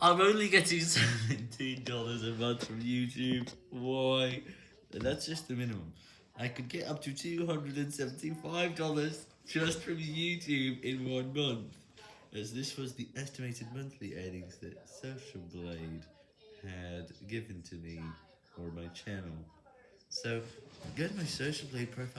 I'm only getting $17 a month from YouTube. Why? That's just the minimum. I could get up to $275 just from YouTube in one month. As this was the estimated monthly earnings that Social Blade had given to me or my channel. So, go to my Social Blade profile.